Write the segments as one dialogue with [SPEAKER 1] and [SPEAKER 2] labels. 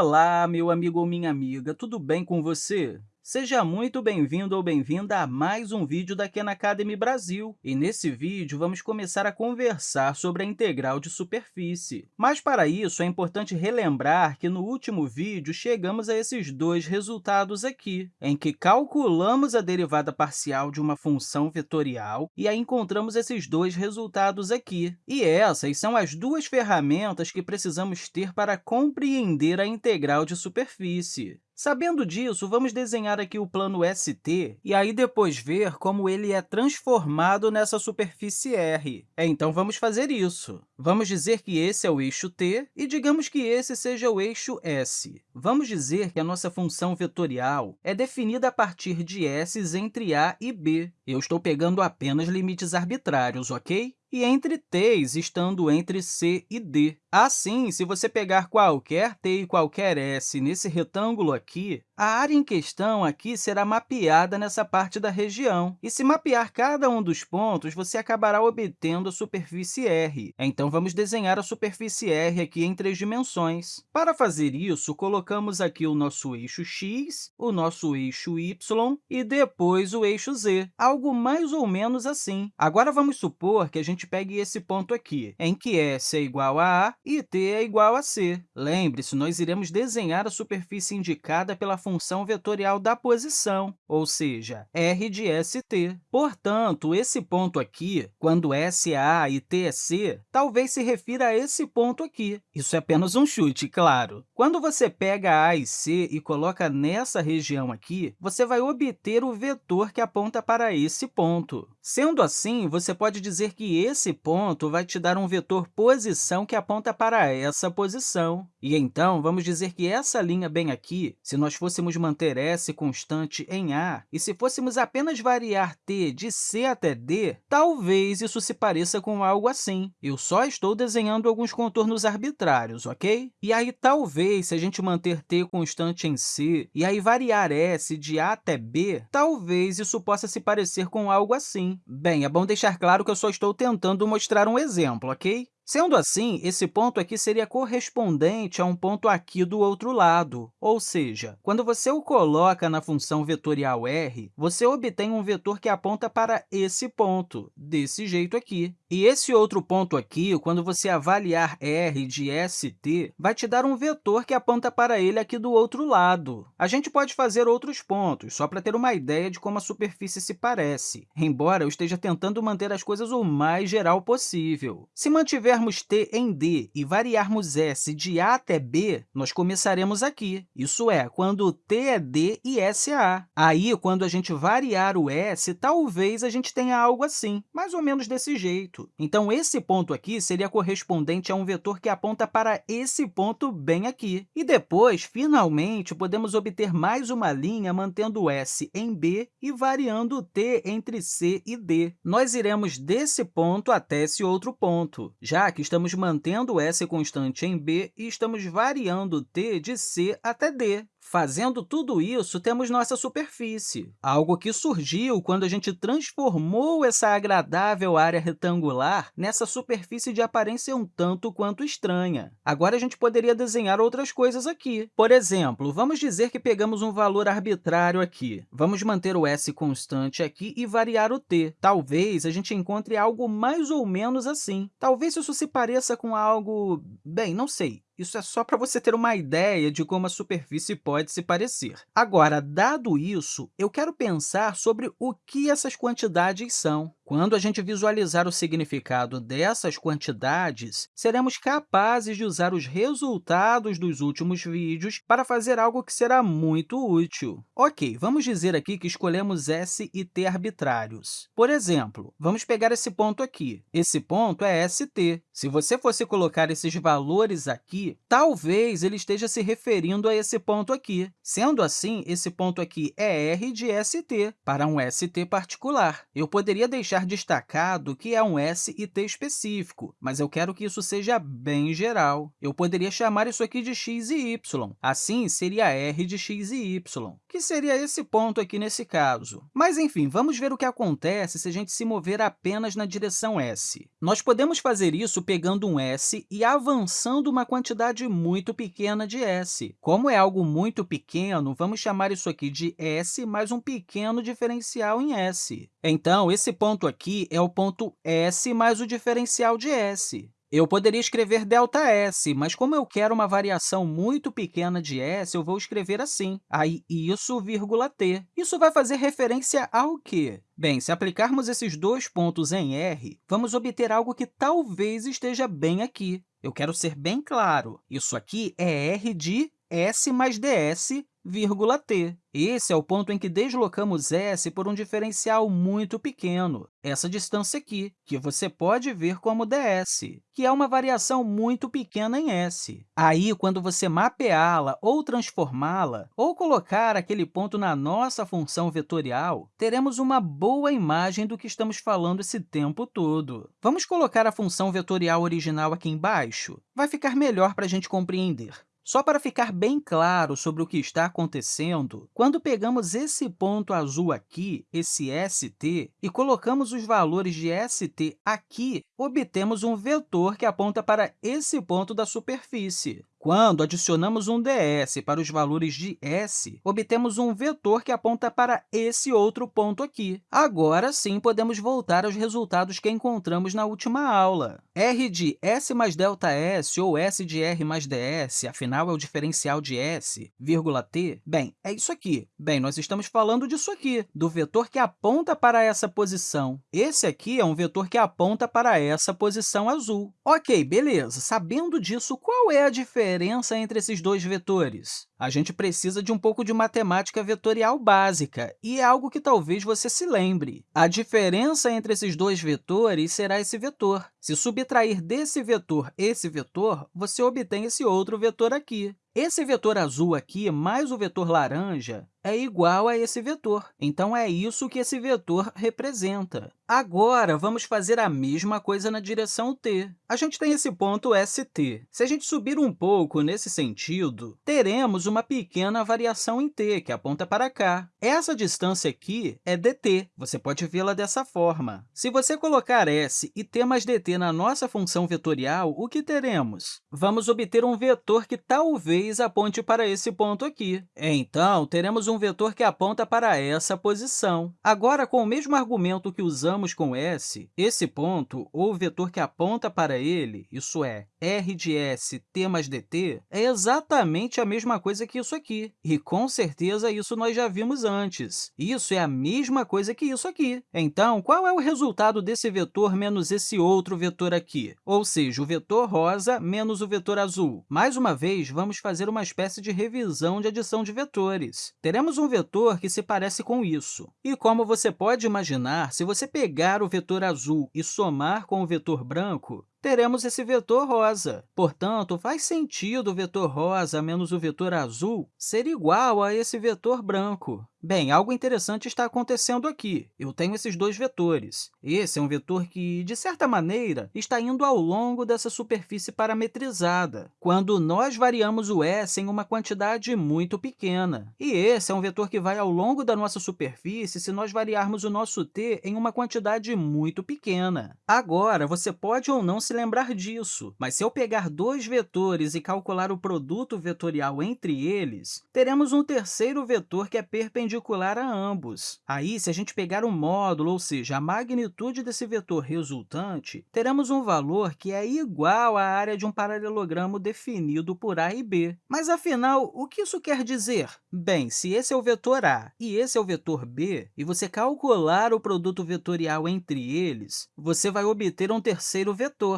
[SPEAKER 1] Olá, meu amigo ou minha amiga, tudo bem com você? Seja muito bem-vindo ou bem-vinda a mais um vídeo da Khan Academy Brasil. E nesse vídeo, vamos começar a conversar sobre a integral de superfície. Mas, para isso, é importante relembrar que no último vídeo chegamos a esses dois resultados aqui, em que calculamos a derivada parcial de uma função vetorial e aí encontramos esses dois resultados aqui. E essas são as duas ferramentas que precisamos ter para compreender a integral de superfície. Sabendo disso, vamos desenhar aqui o plano ST e aí depois ver como ele é transformado nessa superfície R. Então, vamos fazer isso. Vamos dizer que esse é o eixo t e digamos que esse seja o eixo s. Vamos dizer que a nossa função vetorial é definida a partir de s entre a e b. Eu estou pegando apenas limites arbitrários, ok? E entre t's estando entre c e d. Assim, se você pegar qualquer t e qualquer s nesse retângulo aqui, a área em questão aqui será mapeada nessa parte da região. E se mapear cada um dos pontos, você acabará obtendo a superfície R. Então, vamos desenhar a superfície R aqui em três dimensões. Para fazer isso, colocamos aqui o nosso eixo x, o nosso eixo y e depois o eixo z, algo mais ou menos assim. Agora, vamos supor que a gente gente pegue esse ponto aqui, em que S é igual a A e T é igual a C. Lembre-se, nós iremos desenhar a superfície indicada pela função vetorial da posição, ou seja, R de ST. Portanto, esse ponto aqui, quando S é A e T é C, talvez se refira a esse ponto aqui. Isso é apenas um chute, claro. Quando você pega A e C e coloca nessa região aqui, você vai obter o vetor que aponta para esse ponto. Sendo assim, você pode dizer que esse ponto vai te dar um vetor posição que aponta para essa posição. E, então, vamos dizer que essa linha bem aqui, se nós fôssemos manter S constante em A, e se fôssemos apenas variar t de C até D, talvez isso se pareça com algo assim. Eu só estou desenhando alguns contornos arbitrários, ok? E aí, talvez, se a gente manter t constante em C e aí variar S de A até B, talvez isso possa se parecer com algo assim. Bem, é bom deixar claro que eu só estou tentando mostrar um exemplo, ok? Sendo assim, esse ponto aqui seria correspondente a um ponto aqui do outro lado, ou seja, quando você o coloca na função vetorial r, você obtém um vetor que aponta para esse ponto, desse jeito aqui. E esse outro ponto aqui, quando você avaliar r de st, vai te dar um vetor que aponta para ele aqui do outro lado. A gente pode fazer outros pontos, só para ter uma ideia de como a superfície se parece, embora eu esteja tentando manter as coisas o mais geral possível. Se mantiver tivermos t em D e variarmos S de A até B, nós começaremos aqui. Isso é, quando t é D e S é A. Aí, quando a gente variar o S, talvez a gente tenha algo assim, mais ou menos desse jeito. Então, esse ponto aqui seria correspondente a um vetor que aponta para esse ponto bem aqui. E depois, finalmente, podemos obter mais uma linha mantendo S em B e variando t entre C e D. Nós iremos desse ponto até esse outro ponto. Já que estamos mantendo S constante em B e estamos variando t de C até D. Fazendo tudo isso, temos nossa superfície, algo que surgiu quando a gente transformou essa agradável área retangular nessa superfície de aparência um tanto quanto estranha. Agora, a gente poderia desenhar outras coisas aqui. Por exemplo, vamos dizer que pegamos um valor arbitrário aqui. Vamos manter o s constante aqui e variar o t. Talvez a gente encontre algo mais ou menos assim. Talvez isso se pareça com algo... Bem, não sei. Isso é só para você ter uma ideia de como a superfície pode se parecer. Agora, dado isso, eu quero pensar sobre o que essas quantidades são. Quando a gente visualizar o significado dessas quantidades, seremos capazes de usar os resultados dos últimos vídeos para fazer algo que será muito útil. Ok, vamos dizer aqui que escolhemos S e T arbitrários. Por exemplo, vamos pegar esse ponto aqui. Esse ponto é ST. Se você fosse colocar esses valores aqui, talvez ele esteja se referindo a esse ponto aqui. Sendo assim, esse ponto aqui é R de ST, para um ST particular. Eu poderia deixar deixar destacado que é um S e T específico, mas eu quero que isso seja bem geral. Eu poderia chamar isso aqui de x e y. Assim, seria r de x e y, que seria esse ponto aqui nesse caso. Mas, enfim, vamos ver o que acontece se a gente se mover apenas na direção s. Nós podemos fazer isso pegando um s e avançando uma quantidade muito pequena de s. Como é algo muito pequeno, vamos chamar isso aqui de s mais um pequeno diferencial em s. Então, esse ponto aqui é o ponto s mais o diferencial de s. Eu poderia escrever ΔS, mas como eu quero uma variação muito pequena de s, eu vou escrever assim, aí isso, vírgula t. Isso vai fazer referência ao quê? Bem, se aplicarmos esses dois pontos em r, vamos obter algo que talvez esteja bem aqui. Eu quero ser bem claro, isso aqui é r de s mais ds vírgula t. Esse é o ponto em que deslocamos s por um diferencial muito pequeno, essa distância aqui, que você pode ver como ds, que é uma variação muito pequena em s. Aí, quando você mapeá-la ou transformá-la, ou colocar aquele ponto na nossa função vetorial, teremos uma boa imagem do que estamos falando esse tempo todo. Vamos colocar a função vetorial original aqui embaixo? Vai ficar melhor para a gente compreender. Só para ficar bem claro sobre o que está acontecendo, quando pegamos esse ponto azul aqui, esse ST, e colocamos os valores de ST aqui, obtemos um vetor que aponta para esse ponto da superfície. Quando adicionamos um ds para os valores de s, obtemos um vetor que aponta para esse outro ponto aqui. Agora sim, podemos voltar aos resultados que encontramos na última aula. r de s mais ΔS ou s de r mais ds, afinal, é o diferencial de s, vírgula t, bem, é isso aqui. Bem, nós estamos falando disso aqui, do vetor que aponta para essa posição. Esse aqui é um vetor que aponta para essa posição azul. Ok, beleza. Sabendo disso, qual é a diferença diferença entre esses dois vetores? A gente precisa de um pouco de matemática vetorial básica, e é algo que talvez você se lembre. A diferença entre esses dois vetores será esse vetor. Se subtrair desse vetor esse vetor, você obtém esse outro vetor aqui. Esse vetor azul aqui, mais o vetor laranja, é igual a esse vetor. Então, é isso que esse vetor representa. Agora, vamos fazer a mesma coisa na direção t. A gente tem esse ponto ST. Se a gente subir um pouco nesse sentido, teremos uma pequena variação em t, que aponta para cá. Essa distância aqui é dt. Você pode vê-la dessa forma. Se você colocar s e t mais dt na nossa função vetorial, o que teremos? Vamos obter um vetor que talvez aponte para esse ponto aqui. Então, teremos um vetor que aponta para essa posição. Agora, com o mesmo argumento que usamos com s, esse ponto, ou vetor que aponta para ele, isso é, r de s t mais dt, é exatamente a mesma coisa que isso aqui. E, com certeza, isso nós já vimos antes. Isso é a mesma coisa que isso aqui. Então, qual é o resultado desse vetor menos esse outro vetor aqui? Ou seja, o vetor rosa menos o vetor azul. Mais uma vez, vamos fazer uma espécie de revisão de adição de vetores. Teremos um vetor que se parece com isso. E, como você pode imaginar, se você pegar o vetor azul e somar com o vetor branco, teremos esse vetor rosa. Portanto, faz sentido o vetor rosa menos o vetor azul ser igual a esse vetor branco. Bem, algo interessante está acontecendo aqui. Eu tenho esses dois vetores. Esse é um vetor que, de certa maneira, está indo ao longo dessa superfície parametrizada, quando nós variamos o s em uma quantidade muito pequena. E esse é um vetor que vai ao longo da nossa superfície se nós variarmos o nosso t em uma quantidade muito pequena. Agora, você pode ou não se lembrar disso, mas se eu pegar dois vetores e calcular o produto vetorial entre eles, teremos um terceiro vetor que é perpendicular a ambos. Aí, se a gente pegar o módulo, ou seja, a magnitude desse vetor resultante, teremos um valor que é igual à área de um paralelogramo definido por a e b. Mas, afinal, o que isso quer dizer? Bem, se esse é o vetor a e esse é o vetor b, e você calcular o produto vetorial entre eles, você vai obter um terceiro vetor.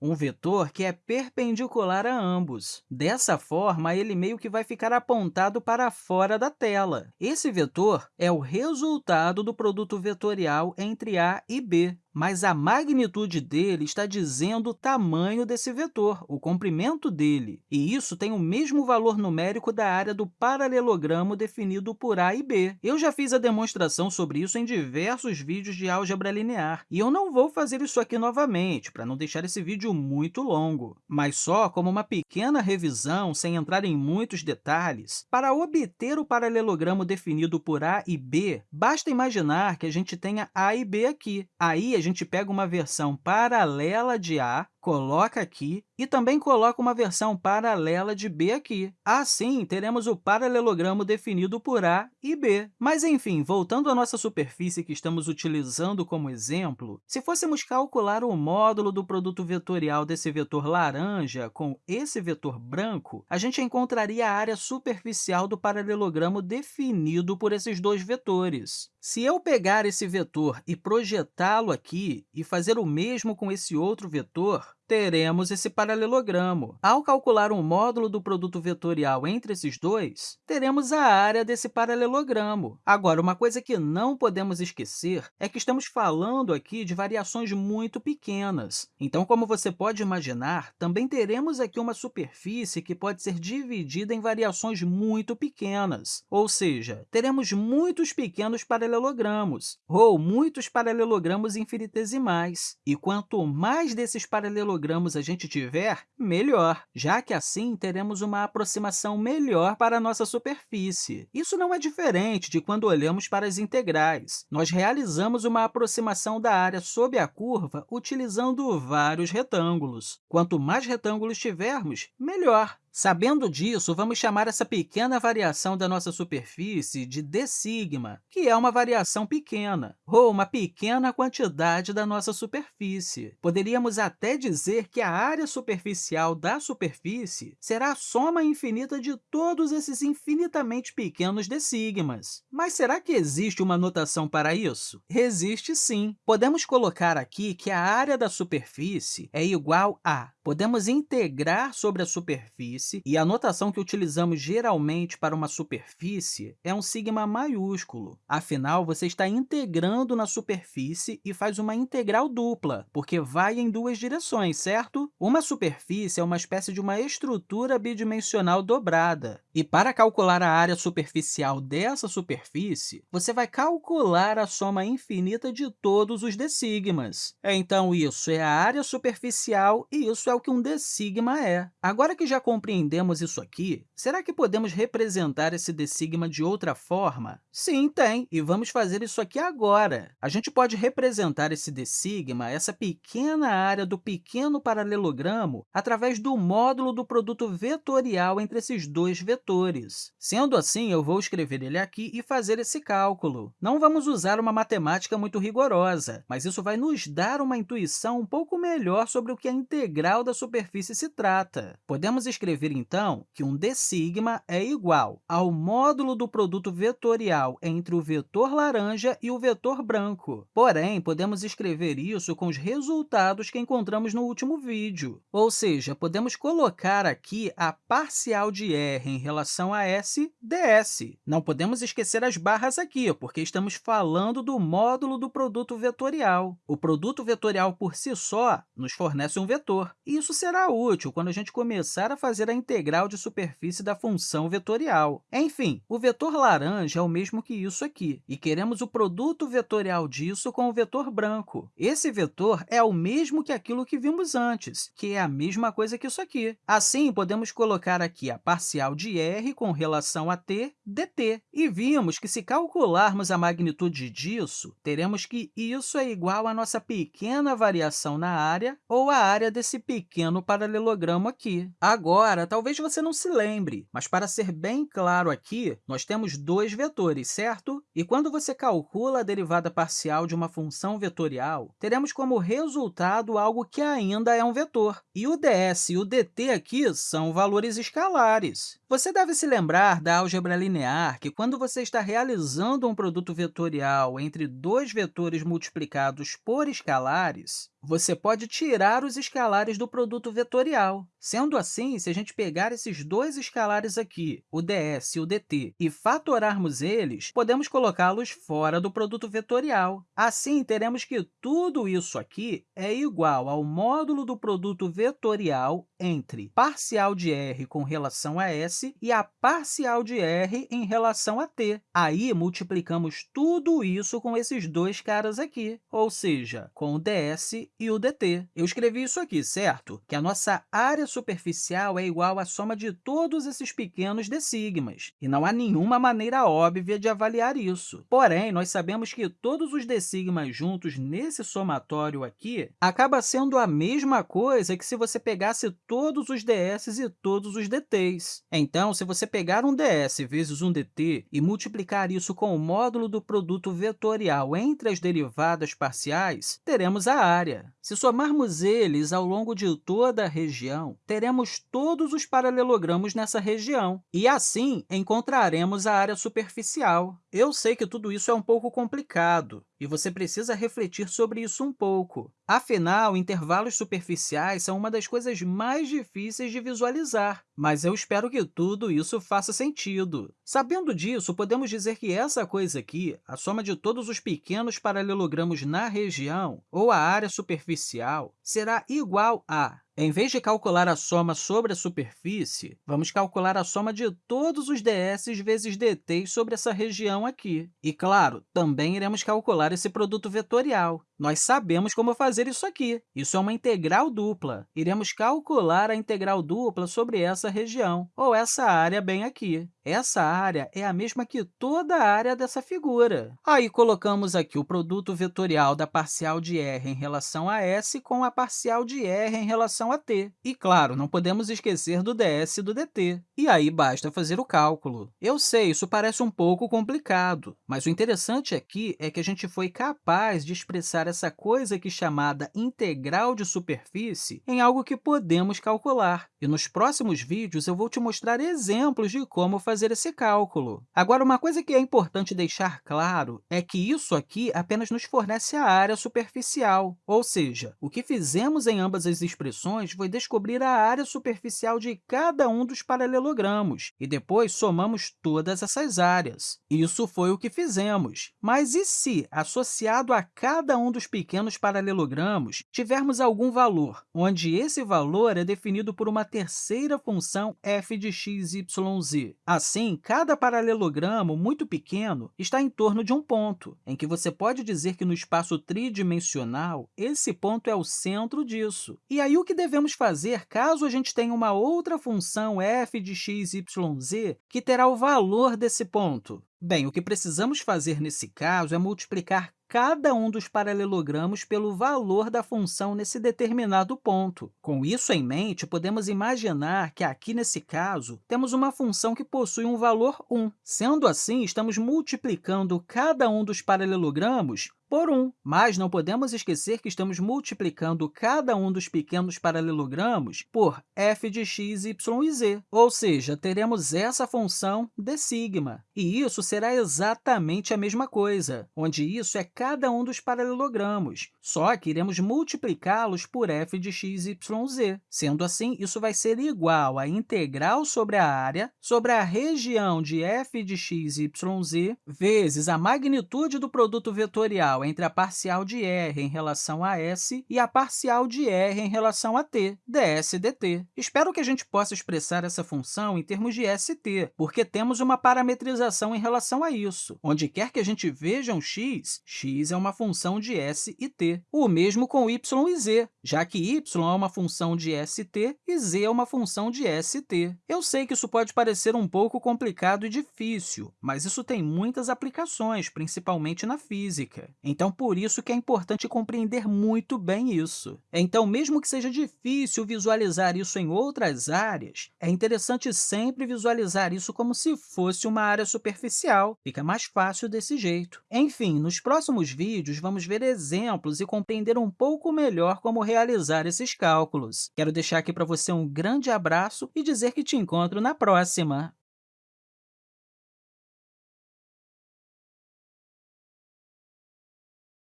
[SPEAKER 1] um vetor que é perpendicular a ambos. Dessa forma, ele meio que vai ficar apontado para fora da tela. Esse vetor é o resultado do produto vetorial entre a e b mas a magnitude dele está dizendo o tamanho desse vetor, o comprimento dele. E isso tem o mesmo valor numérico da área do paralelogramo definido por a e b. Eu já fiz a demonstração sobre isso em diversos vídeos de álgebra linear, e eu não vou fazer isso aqui novamente, para não deixar esse vídeo muito longo. Mas só como uma pequena revisão, sem entrar em muitos detalhes, para obter o paralelogramo definido por a e b, basta imaginar que a gente tenha a e b aqui. Aí, a gente pega uma versão paralela de A, coloca aqui e também coloca uma versão paralela de B aqui. Assim, teremos o paralelogramo definido por A e B. Mas, enfim, voltando à nossa superfície que estamos utilizando como exemplo, se fôssemos calcular o módulo do produto vetorial desse vetor laranja com esse vetor branco, a gente encontraria a área superficial do paralelogramo definido por esses dois vetores. Se eu pegar esse vetor e projetá-lo aqui e fazer o mesmo com esse outro vetor, teremos esse paralelogramo. Ao calcular um módulo do produto vetorial entre esses dois, teremos a área desse paralelogramo. Agora, uma coisa que não podemos esquecer é que estamos falando aqui de variações muito pequenas. Então, como você pode imaginar, também teremos aqui uma superfície que pode ser dividida em variações muito pequenas, ou seja, teremos muitos pequenos paralelogramos, ou muitos paralelogramos infinitesimais. E quanto mais desses paralelogramos paralelogramas a gente tiver, melhor, já que assim teremos uma aproximação melhor para a nossa superfície. Isso não é diferente de quando olhamos para as integrais. Nós realizamos uma aproximação da área sob a curva utilizando vários retângulos. Quanto mais retângulos tivermos, melhor. Sabendo disso, vamos chamar essa pequena variação da nossa superfície de d sigma, que é uma variação pequena, ou uma pequena quantidade da nossa superfície. Poderíamos até dizer que a área superficial da superfície será a soma infinita de todos esses infinitamente pequenos d sigmas. Mas será que existe uma notação para isso? Existe sim. Podemos colocar aqui que a área da superfície é igual a podemos integrar sobre a superfície, e a notação que utilizamos geralmente para uma superfície é um sigma maiúsculo. Afinal, você está integrando na superfície e faz uma integral dupla, porque vai em duas direções, certo? Uma superfície é uma espécie de uma estrutura bidimensional dobrada. E para calcular a área superficial dessa superfície, você vai calcular a soma infinita de todos os d sigmas. Então, isso é a área superficial e isso é é o que um d sigma é. Agora que já compreendemos isso aqui, será que podemos representar esse d sigma de outra forma? Sim, tem, e vamos fazer isso aqui agora. A gente pode representar esse d sigma, essa pequena área do pequeno paralelogramo, através do módulo do produto vetorial entre esses dois vetores. Sendo assim, eu vou escrever ele aqui e fazer esse cálculo. Não vamos usar uma matemática muito rigorosa, mas isso vai nos dar uma intuição um pouco melhor sobre o que a integral da superfície se trata. Podemos escrever, então, que um d sigma é igual ao módulo do produto vetorial entre o vetor laranja e o vetor branco. Porém, podemos escrever isso com os resultados que encontramos no último vídeo. Ou seja, podemos colocar aqui a parcial de r em relação a s ds. Não podemos esquecer as barras aqui, porque estamos falando do módulo do produto vetorial. O produto vetorial, por si só, nos fornece um vetor, isso será útil quando a gente começar a fazer a integral de superfície da função vetorial. Enfim, o vetor laranja é o mesmo que isso aqui, e queremos o produto vetorial disso com o vetor branco. Esse vetor é o mesmo que aquilo que vimos antes, que é a mesma coisa que isso aqui. Assim, podemos colocar aqui a parcial de r com relação a t dt. E vimos que, se calcularmos a magnitude disso, teremos que isso é igual à nossa pequena variação na área, ou a área desse pequeno paralelogramo aqui. Agora, talvez você não se lembre, mas para ser bem claro aqui, nós temos dois vetores, certo? E quando você calcula a derivada parcial de uma função vetorial, teremos como resultado algo que ainda é um vetor. E o ds e o dt aqui são valores escalares. Você deve se lembrar da álgebra linear que, quando você está realizando um produto vetorial entre dois vetores multiplicados por escalares, você pode tirar os escalares do produto vetorial. Sendo assim, se a gente pegar esses dois escalares aqui, o ds e o dt, e fatorarmos eles, podemos colocá-los fora do produto vetorial. Assim, teremos que tudo isso aqui é igual ao módulo do produto vetorial entre parcial de r com relação a s e a parcial de r em relação a t. Aí, multiplicamos tudo isso com esses dois caras aqui, ou seja, com o ds e o dt. Eu escrevi isso aqui, certo? Que a nossa área superficial é igual à soma de todos esses pequenos d sigmas, e não há nenhuma maneira óbvia de avaliar isso. Porém, nós sabemos que todos os d sigmas juntos nesse somatório aqui acaba sendo a mesma coisa que se você pegasse todos os ds e todos os dt's. Então, se você pegar um ds vezes um dt e multiplicar isso com o módulo do produto vetorial entre as derivadas parciais, teremos a área. Se somarmos eles ao longo de toda a região, teremos todos os paralelogramos nessa região, e assim encontraremos a área superficial. Eu sei que tudo isso é um pouco complicado, e você precisa refletir sobre isso um pouco. Afinal, intervalos superficiais são uma das coisas mais difíceis de visualizar, mas eu espero que tudo isso faça sentido. Sabendo disso, podemos dizer que essa coisa aqui, a soma de todos os pequenos paralelogramos na região, ou a área superficial, será igual a em vez de calcular a soma sobre a superfície, vamos calcular a soma de todos os ds vezes dt sobre essa região aqui. E, claro, também iremos calcular esse produto vetorial. Nós sabemos como fazer isso aqui. Isso é uma integral dupla. Iremos calcular a integral dupla sobre essa região, ou essa área bem aqui. Essa área é a mesma que toda a área dessa figura. Aí, colocamos aqui o produto vetorial da parcial de r em relação a s com a parcial de r em relação a t. E, claro, não podemos esquecer do ds e do dt. E aí, basta fazer o cálculo. Eu sei, isso parece um pouco complicado, mas o interessante aqui é que a gente foi capaz de expressar essa coisa aqui chamada integral de superfície em algo que podemos calcular. E nos próximos vídeos, eu vou te mostrar exemplos de como fazer esse cálculo. Agora, uma coisa que é importante deixar claro é que isso aqui apenas nos fornece a área superficial, ou seja, o que fizemos em ambas as expressões foi descobrir a área superficial de cada um dos paralelogramos, e depois somamos todas essas áreas. Isso foi o que fizemos. Mas e se, associado a cada um dos pequenos paralelogramos, tivermos algum valor, onde esse valor é definido por uma terceira função f de x, y, z? Assim, cada paralelogramo muito pequeno está em torno de um ponto, em que você pode dizer que no espaço tridimensional, esse ponto é o centro disso. E aí, o que devemos fazer caso a gente tenha uma outra função f de x, y, z que terá o valor desse ponto? Bem, o que precisamos fazer nesse caso é multiplicar cada um dos paralelogramos pelo valor da função nesse determinado ponto. Com isso em mente, podemos imaginar que aqui, nesse caso, temos uma função que possui um valor 1. Sendo assim, estamos multiplicando cada um dos paralelogramos por 1. Mas não podemos esquecer que estamos multiplicando cada um dos pequenos paralelogramos por f de x, y e z, ou seja, teremos essa função d sigma. E isso será exatamente a mesma coisa, onde isso é cada um dos paralelogramos, só que iremos multiplicá-los por f de x, y, z. Sendo assim, isso vai ser igual a integral sobre a área sobre a região de f de x, y, z vezes a magnitude do produto vetorial entre a parcial de r em relação a s e a parcial de r em relação a t, ds dt. Espero que a gente possa expressar essa função em termos de st, porque temos uma parametrização em relação a isso. Onde quer que a gente veja um x, x é uma função de s e t. O mesmo com y e z, já que y é uma função de st e z é uma função de st. Eu sei que isso pode parecer um pouco complicado e difícil, mas isso tem muitas aplicações, principalmente na física. Então, por isso que é importante compreender muito bem isso. Então, mesmo que seja difícil visualizar isso em outras áreas, é interessante sempre visualizar isso como se fosse uma área superficial. Fica mais fácil desse jeito. Enfim, nos próximos vídeos, vamos ver exemplos e compreender um pouco melhor como realizar esses cálculos. Quero deixar aqui para você um grande abraço e dizer que te encontro na próxima!